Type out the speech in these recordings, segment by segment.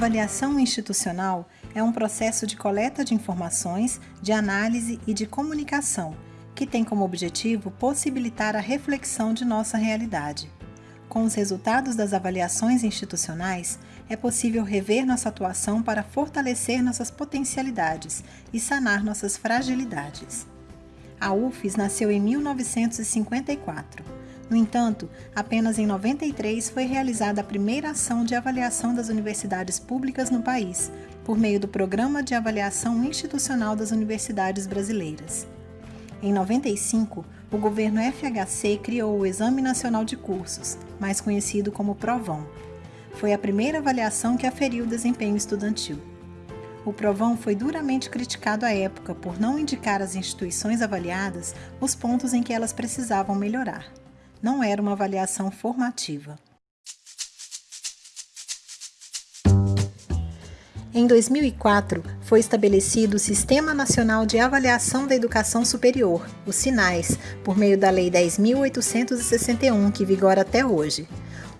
Avaliação institucional é um processo de coleta de informações, de análise e de comunicação, que tem como objetivo possibilitar a reflexão de nossa realidade. Com os resultados das avaliações institucionais, é possível rever nossa atuação para fortalecer nossas potencialidades e sanar nossas fragilidades. A UFES nasceu em 1954 no entanto, apenas em 93 foi realizada a primeira ação de avaliação das universidades públicas no país, por meio do Programa de Avaliação Institucional das Universidades Brasileiras. Em 95, o governo FHC criou o Exame Nacional de Cursos, mais conhecido como Provão. Foi a primeira avaliação que aferiu o desempenho estudantil. O Provão foi duramente criticado à época por não indicar às instituições avaliadas os pontos em que elas precisavam melhorar não era uma avaliação formativa. Em 2004, foi estabelecido o Sistema Nacional de Avaliação da Educação Superior, o SINAIS, por meio da Lei 10.861, que vigora até hoje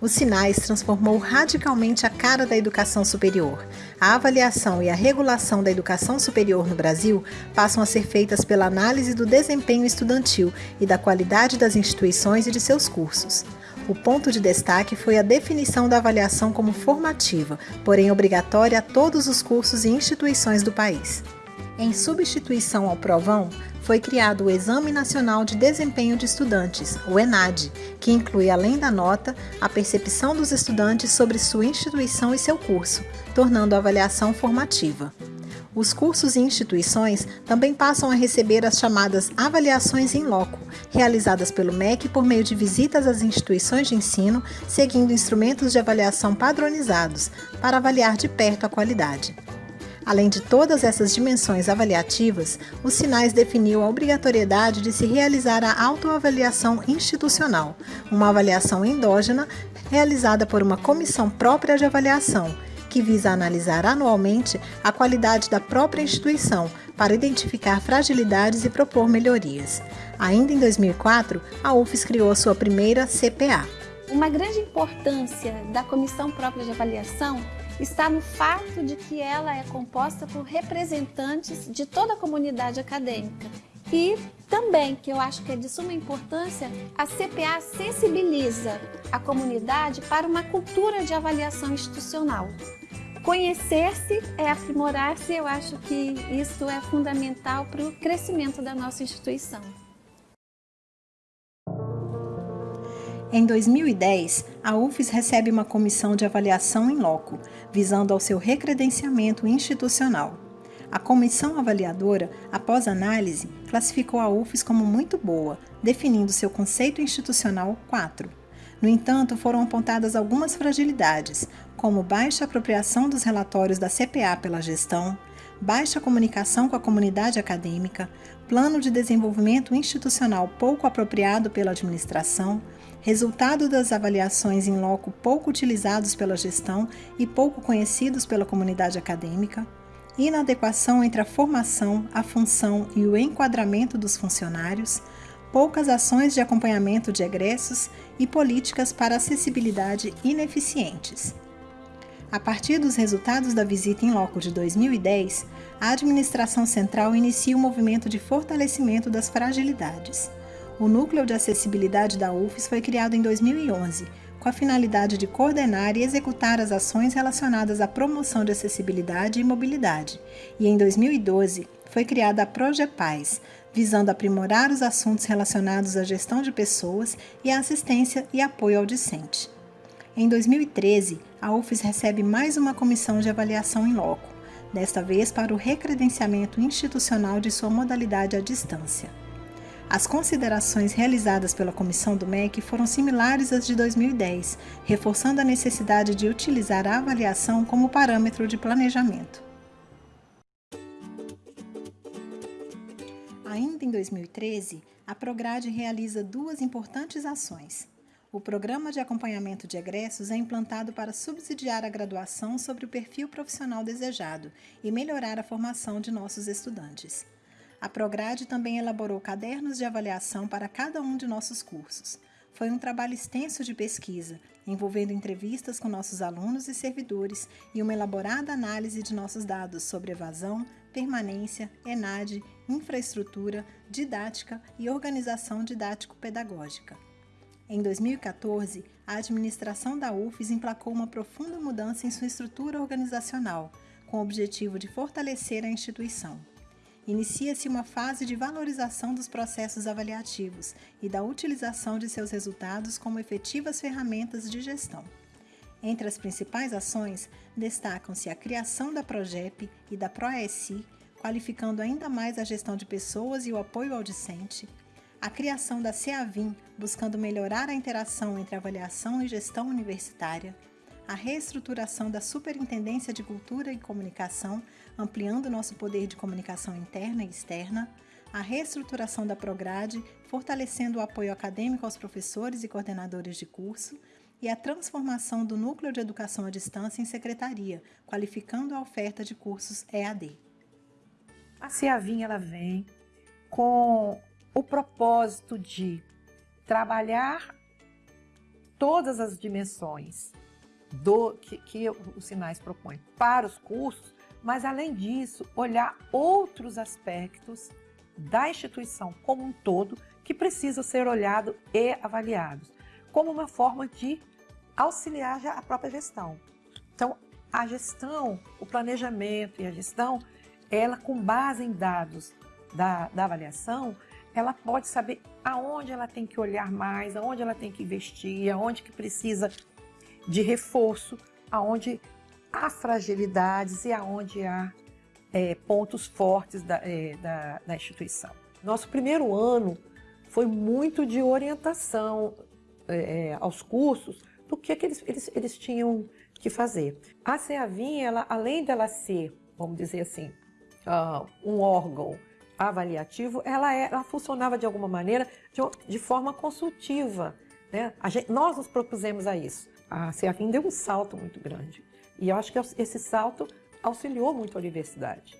os sinais transformou radicalmente a cara da educação superior. A avaliação e a regulação da educação superior no Brasil passam a ser feitas pela análise do desempenho estudantil e da qualidade das instituições e de seus cursos. O ponto de destaque foi a definição da avaliação como formativa, porém obrigatória a todos os cursos e instituições do país. Em substituição ao provão, foi criado o Exame Nacional de Desempenho de Estudantes, o ENAD, que inclui, além da nota, a percepção dos estudantes sobre sua instituição e seu curso, tornando a avaliação formativa. Os cursos e instituições também passam a receber as chamadas avaliações em loco, realizadas pelo MEC por meio de visitas às instituições de ensino, seguindo instrumentos de avaliação padronizados, para avaliar de perto a qualidade. Além de todas essas dimensões avaliativas, os sinais definiu a obrigatoriedade de se realizar a autoavaliação institucional, uma avaliação endógena realizada por uma comissão própria de avaliação, que visa analisar anualmente a qualidade da própria instituição para identificar fragilidades e propor melhorias. Ainda em 2004, a UFES criou sua primeira CPA. Uma grande importância da comissão própria de avaliação está no fato de que ela é composta por representantes de toda a comunidade acadêmica e também, que eu acho que é de suma importância, a CPA sensibiliza a comunidade para uma cultura de avaliação institucional. Conhecer-se é aprimorar-se, eu acho que isso é fundamental para o crescimento da nossa instituição. Em 2010, a UFES recebe uma comissão de avaliação em loco, visando ao seu recredenciamento institucional. A comissão avaliadora, após análise, classificou a UFES como muito boa, definindo seu conceito institucional 4. No entanto, foram apontadas algumas fragilidades, como baixa apropriação dos relatórios da CPA pela gestão, baixa comunicação com a comunidade acadêmica, plano de desenvolvimento institucional pouco apropriado pela administração, resultado das avaliações em loco pouco utilizados pela gestão e pouco conhecidos pela comunidade acadêmica, inadequação entre a formação, a função e o enquadramento dos funcionários, poucas ações de acompanhamento de egressos e políticas para acessibilidade ineficientes. A partir dos resultados da visita em loco de 2010, a administração central inicia o um movimento de fortalecimento das fragilidades. O Núcleo de Acessibilidade da UFES foi criado em 2011, com a finalidade de coordenar e executar as ações relacionadas à promoção de acessibilidade e mobilidade, e em 2012 foi criada a ProgePaz, visando aprimorar os assuntos relacionados à gestão de pessoas e à assistência e apoio ao discente. Em 2013, a UFES recebe mais uma comissão de avaliação em loco, desta vez para o recredenciamento institucional de sua modalidade à distância. As considerações realizadas pela comissão do MEC foram similares às de 2010, reforçando a necessidade de utilizar a avaliação como parâmetro de planejamento. Ainda em 2013, a Prograde realiza duas importantes ações. O Programa de Acompanhamento de Egressos é implantado para subsidiar a graduação sobre o perfil profissional desejado e melhorar a formação de nossos estudantes. A Prograde também elaborou cadernos de avaliação para cada um de nossos cursos. foi um trabalho extenso de pesquisa, envolvendo entrevistas com nossos alunos e servidores e uma elaborada análise de nossos dados sobre evasão, permanência, ENAD, infraestrutura, didática e organização didático-pedagógica. Em 2014, a administração da UFES emplacou uma profunda mudança em sua estrutura organizacional, com o objetivo de fortalecer a instituição. Inicia-se uma fase de valorização dos processos avaliativos e da utilização de seus resultados como efetivas ferramentas de gestão. Entre as principais ações, destacam-se a criação da PROGEP e da PROESI, qualificando ainda mais a gestão de pessoas e o apoio ao discente, a criação da CEAVIM, buscando melhorar a interação entre avaliação e gestão universitária, a reestruturação da Superintendência de Cultura e Comunicação, ampliando nosso poder de comunicação interna e externa, a reestruturação da Prograde, fortalecendo o apoio acadêmico aos professores e coordenadores de curso, e a transformação do Núcleo de Educação à Distância em secretaria, qualificando a oferta de cursos EAD. A CEAVIM ela vem com o propósito de trabalhar todas as dimensões do que, que os sinais propõem para os cursos, mas além disso, olhar outros aspectos da instituição como um todo que precisam ser olhados e avaliados, como uma forma de auxiliar já a própria gestão. Então, a gestão, o planejamento e a gestão, ela com base em dados da, da avaliação, ela pode saber aonde ela tem que olhar mais, aonde ela tem que investir, aonde que precisa de reforço, aonde há fragilidades e aonde há é, pontos fortes da, é, da, da, instituição. Nosso primeiro ano foi muito de orientação é, aos cursos do que, que eles, eles, eles tinham que fazer. A CEAVIM, ela, além dela ser, vamos dizer assim, uh, um órgão avaliativo, ela, é, ela funcionava de alguma maneira de, de forma consultiva. Né? Gente, nós nos propusemos a isso. A CEAFIM deu um salto muito grande. E eu acho que esse salto auxiliou muito a universidade.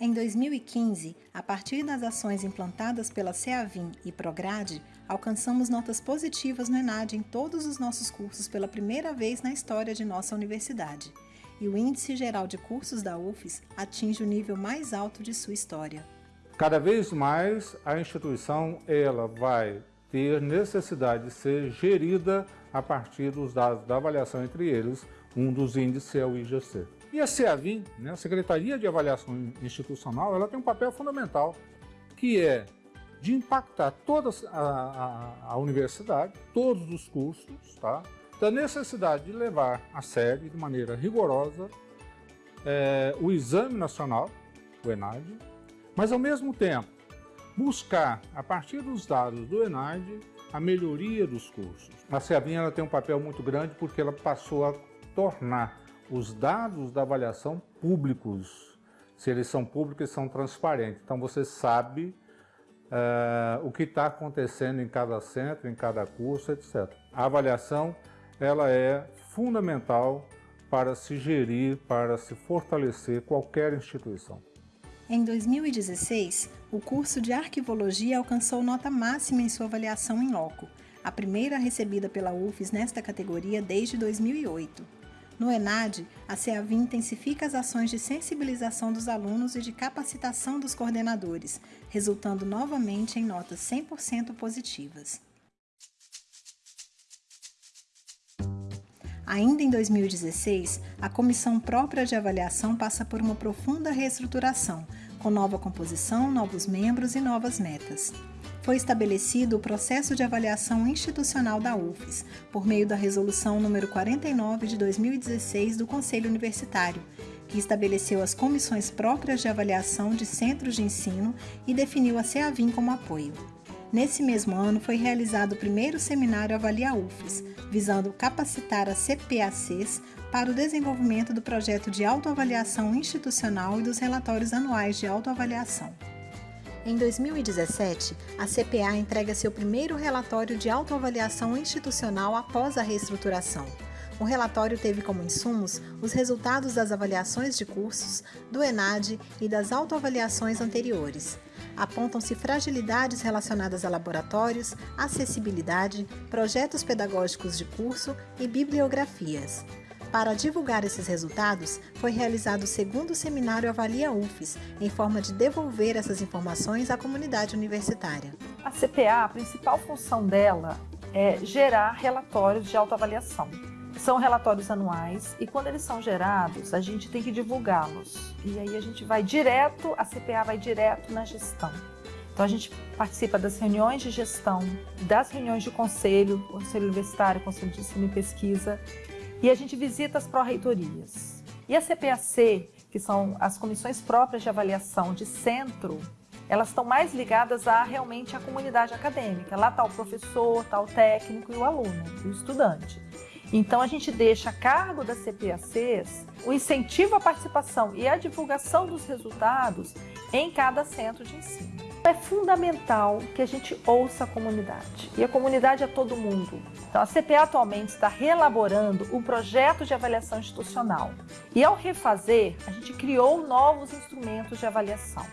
Em 2015, a partir das ações implantadas pela CEAVIM e Prograde, alcançamos notas positivas no ENAD em todos os nossos cursos pela primeira vez na história de nossa universidade. E o Índice Geral de Cursos da UFES atinge o nível mais alto de sua história. Cada vez mais a instituição ela vai ter necessidade de ser gerida a partir dos dados da avaliação entre eles, um dos índices é o IGC. E a CEAVIM, né, a Secretaria de Avaliação Institucional, ela tem um papel fundamental, que é de impactar toda a, a, a universidade, todos os cursos, tá? da necessidade de levar a sério, de maneira rigorosa, é, o Exame Nacional, o ENAD, mas, ao mesmo tempo, buscar, a partir dos dados do ENAD, a melhoria dos cursos. A CEABIN ela tem um papel muito grande porque ela passou a tornar os dados da avaliação públicos. Se eles são públicos, são transparentes. Então, você sabe uh, o que está acontecendo em cada centro, em cada curso, etc. A avaliação ela é fundamental para se gerir, para se fortalecer qualquer instituição. Em 2016, o curso de Arquivologia alcançou nota máxima em sua avaliação em loco, a primeira recebida pela UFES nesta categoria desde 2008. No ENAD, a CEAVIM intensifica as ações de sensibilização dos alunos e de capacitação dos coordenadores, resultando novamente em notas 100% positivas. Ainda em 2016, a comissão própria de avaliação passa por uma profunda reestruturação, com nova composição, novos membros e novas metas. Foi estabelecido o processo de avaliação institucional da UFES, por meio da Resolução número 49 de 2016 do Conselho Universitário, que estabeleceu as comissões próprias de avaliação de centros de ensino e definiu a CEAVIM como apoio. Nesse mesmo ano, foi realizado o primeiro seminário Avalia UFES, visando capacitar as CPACs para o desenvolvimento do projeto de autoavaliação institucional e dos relatórios anuais de autoavaliação. Em 2017, a CPA entrega seu primeiro relatório de autoavaliação institucional após a reestruturação. O relatório teve como insumos os resultados das avaliações de cursos, do ENAD e das autoavaliações anteriores. Apontam-se fragilidades relacionadas a laboratórios, acessibilidade, projetos pedagógicos de curso e bibliografias. Para divulgar esses resultados, foi realizado o segundo seminário Avalia UFES, em forma de devolver essas informações à comunidade universitária. A CPA, a principal função dela é gerar relatórios de autoavaliação. São relatórios anuais e quando eles são gerados, a gente tem que divulgá-los. E aí a gente vai direto, a CPA vai direto na gestão. Então a gente participa das reuniões de gestão, das reuniões de conselho, conselho universitário, conselho de ensino e pesquisa, e a gente visita as pró-reitorias. E a CPAC, que são as comissões próprias de avaliação de centro, elas estão mais ligadas a realmente a comunidade acadêmica. Lá está o professor, está o técnico e o aluno, o estudante. Então a gente deixa a cargo das CPACs o incentivo à participação e à divulgação dos resultados em cada centro de ensino. É fundamental que a gente ouça a comunidade. E a comunidade é todo mundo. Então, a CPA atualmente está reelaborando o projeto de avaliação institucional. E ao refazer, a gente criou novos instrumentos de avaliação.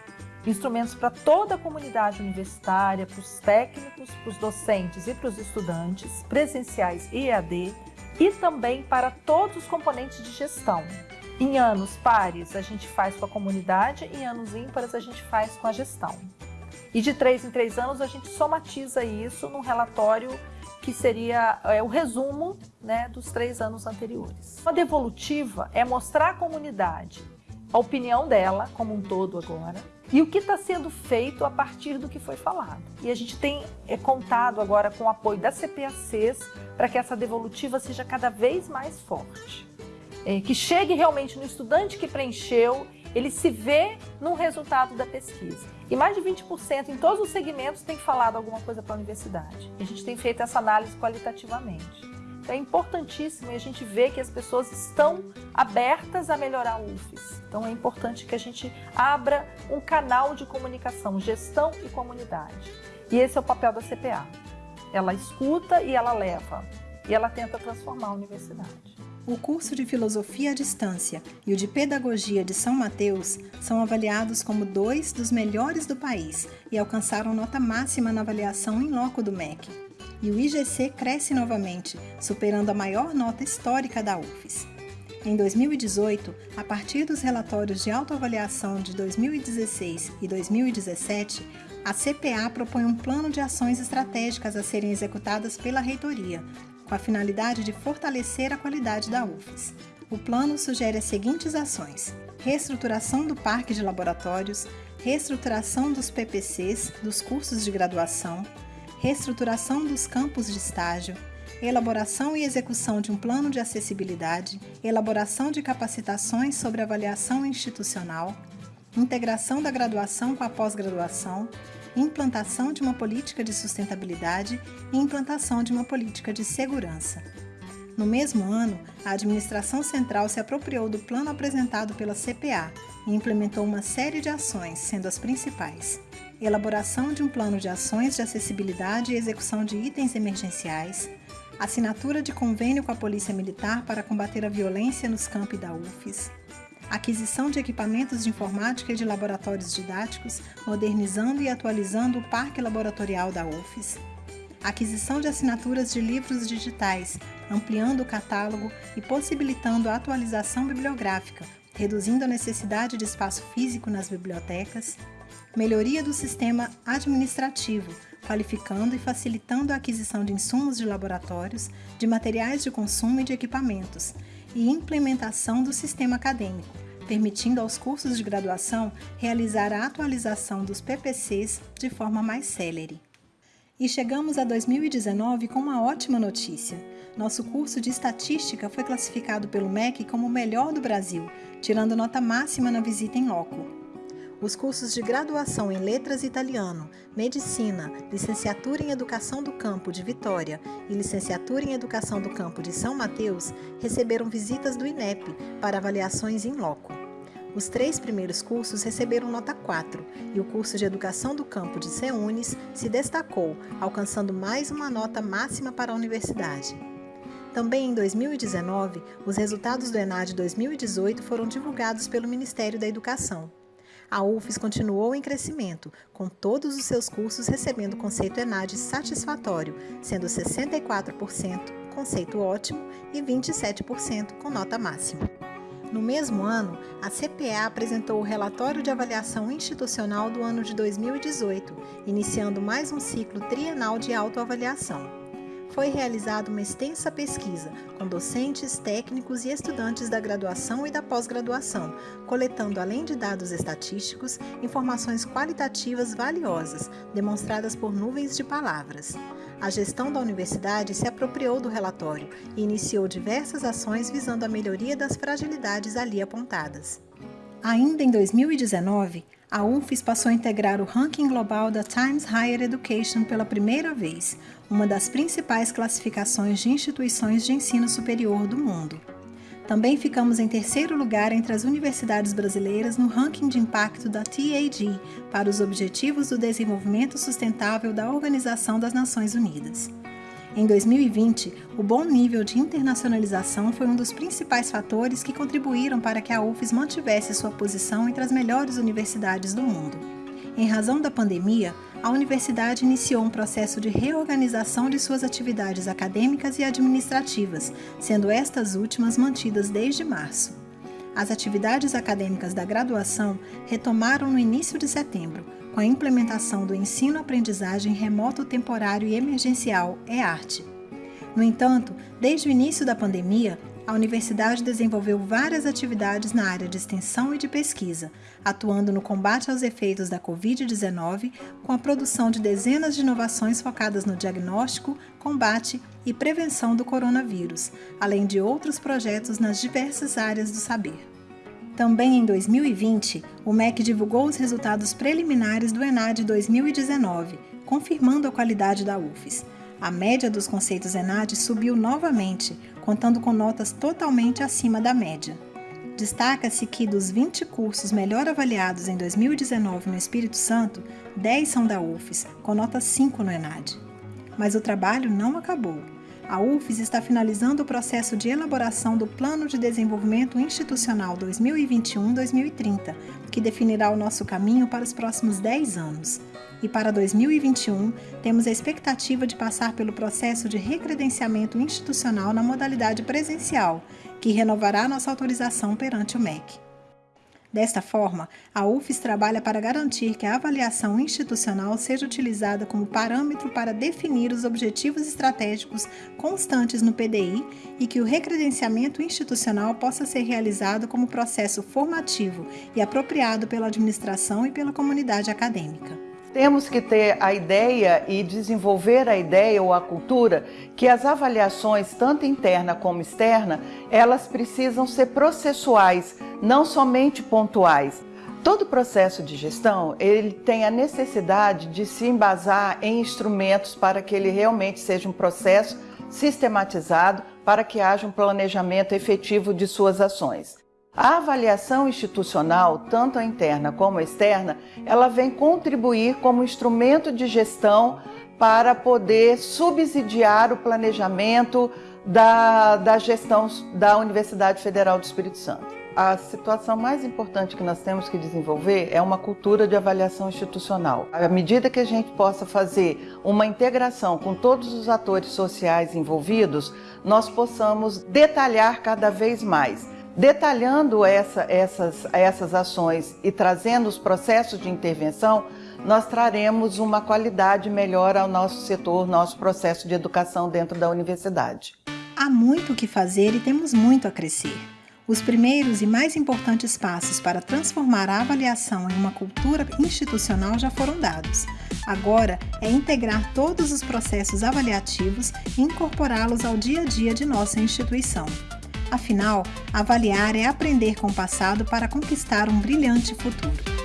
Instrumentos para toda a comunidade universitária, para os técnicos, para os docentes e para os estudantes, presenciais e EAD, e também para todos os componentes de gestão, em anos pares, a gente faz com a comunidade, em anos ímpares, a gente faz com a gestão. E de três em três anos a gente somatiza isso num relatório que seria é, o resumo né, dos três anos anteriores. A devolutiva é mostrar à comunidade a opinião dela como um todo agora e o que está sendo feito a partir do que foi falado. E a gente tem é, contado agora com o apoio das CPACs para que essa devolutiva seja cada vez mais forte. É, que chegue realmente no estudante que preencheu ele se vê no resultado da pesquisa. E mais de 20% em todos os segmentos tem falado alguma coisa para a universidade. A gente tem feito essa análise qualitativamente. É importantíssimo e a gente vê que as pessoas estão abertas a melhorar o UFES. Então é importante que a gente abra um canal de comunicação, gestão e comunidade. E esse é o papel da CPA. Ela escuta e ela leva. E ela tenta transformar a universidade. O curso de Filosofia à Distância e o de Pedagogia de São Mateus são avaliados como dois dos melhores do país e alcançaram nota máxima na avaliação em loco do MEC. E o IGC cresce novamente, superando a maior nota histórica da UFES. Em 2018, a partir dos relatórios de autoavaliação de 2016 e 2017, a CPA propõe um plano de ações estratégicas a serem executadas pela reitoria, com a finalidade de fortalecer a qualidade da UFES. O plano sugere as seguintes ações: reestruturação do parque de laboratórios, reestruturação dos PPCs, dos cursos de graduação, reestruturação dos campos de estágio, elaboração e execução de um plano de acessibilidade, elaboração de capacitações sobre avaliação institucional, integração da graduação com a pós-graduação, implantação de uma política de sustentabilidade e implantação de uma política de segurança. No mesmo ano, a Administração Central se apropriou do plano apresentado pela CPA e implementou uma série de ações, sendo as principais: elaboração de um plano de ações de acessibilidade e execução de itens emergenciais, assinatura de convênio com a Polícia Militar para combater a violência nos campi da UFES, aquisição de equipamentos de informática e de laboratórios didáticos, modernizando e atualizando o parque laboratorial da UFES, aquisição de assinaturas de livros digitais, ampliando o catálogo e possibilitando a atualização bibliográfica, reduzindo a necessidade de espaço físico nas bibliotecas, melhoria do sistema administrativo, qualificando e facilitando a aquisição de insumos de laboratórios, de materiais de consumo e de equipamentos, e implementação do sistema acadêmico, permitindo aos cursos de graduação realizar a atualização dos PPCs de forma mais célere. E chegamos a 2019 com uma ótima notícia. Nosso curso de Estatística foi classificado pelo MEC como o melhor do Brasil, tirando nota máxima na visita em loco. Os cursos de graduação em Letras Italiano, Medicina, Licenciatura em Educação do Campo de Vitória e Licenciatura em Educação do Campo de São Mateus receberam visitas do INEP para avaliações em loco. Os três primeiros cursos receberam nota 4 e o curso de Educação do Campo de CEUNES se destacou, alcançando mais uma nota máxima para a universidade. Também em 2019, os resultados do ENAD 2018 foram divulgados pelo Ministério da Educação. A UFES continuou em crescimento, com todos os seus cursos recebendo conceito ENAD satisfatório, sendo 64% conceito ótimo e 27% com nota máxima. No mesmo ano, a CPA apresentou o relatório de avaliação institucional do ano de 2018, iniciando mais um ciclo trienal de autoavaliação foi realizada uma extensa pesquisa com docentes, técnicos e estudantes da graduação e da pós-graduação, coletando, além de dados estatísticos, informações qualitativas valiosas, demonstradas por nuvens de palavras. A gestão da universidade se apropriou do relatório e iniciou diversas ações visando a melhoria das fragilidades ali apontadas. Ainda em 2019, a UFES passou a integrar o ranking global da Times Higher Education pela primeira vez, uma das principais classificações de instituições de ensino superior do mundo. Também ficamos em terceiro lugar entre as universidades brasileiras no ranking de impacto da TAD para os Objetivos do Desenvolvimento Sustentável da Organização das Nações Unidas. Em 2020, o bom nível de internacionalização foi um dos principais fatores que contribuíram para que a UFES mantivesse sua posição entre as melhores universidades do mundo. Em razão da pandemia, a universidade iniciou um processo de reorganização de suas atividades acadêmicas e administrativas, sendo estas últimas mantidas desde março. As atividades acadêmicas da graduação retomaram no início de setembro, com a implementação do ensino-aprendizagem remoto temporário e emergencial EARTE. No entanto, desde o início da pandemia, a universidade desenvolveu várias atividades na área de extensão e de pesquisa, atuando no combate aos efeitos da Covid-19, com a produção de dezenas de inovações focadas no diagnóstico, combate e prevenção do coronavírus, além de outros projetos nas diversas áreas do saber. Também em 2020, o MEC divulgou os resultados preliminares do ENAD 2019, confirmando a qualidade da UFES. A média dos conceitos ENAD subiu novamente, contando com notas totalmente acima da média. Destaca-se que dos 20 cursos melhor avaliados em 2019 no Espírito Santo, 10 são da UFES, com nota 5 no ENAD. Mas o trabalho não acabou a UFES está finalizando o processo de elaboração do Plano de Desenvolvimento Institucional 2021-2030, que definirá o nosso caminho para os próximos 10 anos. E para 2021, temos a expectativa de passar pelo processo de recredenciamento institucional na modalidade presencial, que renovará nossa autorização perante o MEC. Desta forma, a UFES trabalha para garantir que a avaliação institucional seja utilizada como parâmetro para definir os objetivos estratégicos constantes no PDI e que o recredenciamento institucional possa ser realizado como processo formativo e apropriado pela administração e pela comunidade acadêmica. Temos que ter a ideia e desenvolver a ideia ou a cultura que as avaliações, tanto interna como externa, elas precisam ser processuais, não somente pontuais. Todo processo de gestão, ele tem a necessidade de se embasar em instrumentos para que ele realmente seja um processo sistematizado, para que haja um planejamento efetivo de suas ações. A avaliação institucional, tanto a interna como a externa, ela vem contribuir como instrumento de gestão para poder subsidiar o planejamento da, da gestão da Universidade Federal do Espírito Santo. A situação mais importante que nós temos que desenvolver é uma cultura de avaliação institucional. À medida que a gente possa fazer uma integração com todos os atores sociais envolvidos, nós possamos detalhar cada vez mais Detalhando essa, essas, essas ações e trazendo os processos de intervenção, nós traremos uma qualidade melhor ao nosso setor, nosso processo de educação dentro da universidade. Há muito o que fazer e temos muito a crescer. Os primeiros e mais importantes passos para transformar a avaliação em uma cultura institucional já foram dados. Agora é integrar todos os processos avaliativos e incorporá-los ao dia a dia de nossa instituição. Afinal, avaliar é aprender com o passado para conquistar um brilhante futuro.